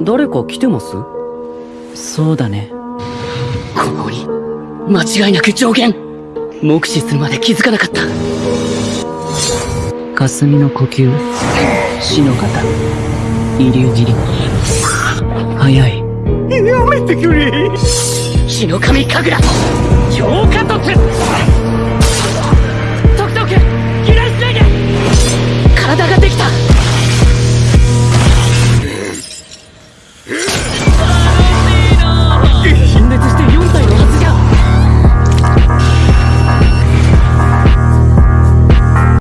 誰か来てます？そうだね。この鬼間違いなく上限目視するまで気づかなかった。霞の呼吸？死の型遺留切り早い。やめてくれ死の神神楽。浄化とト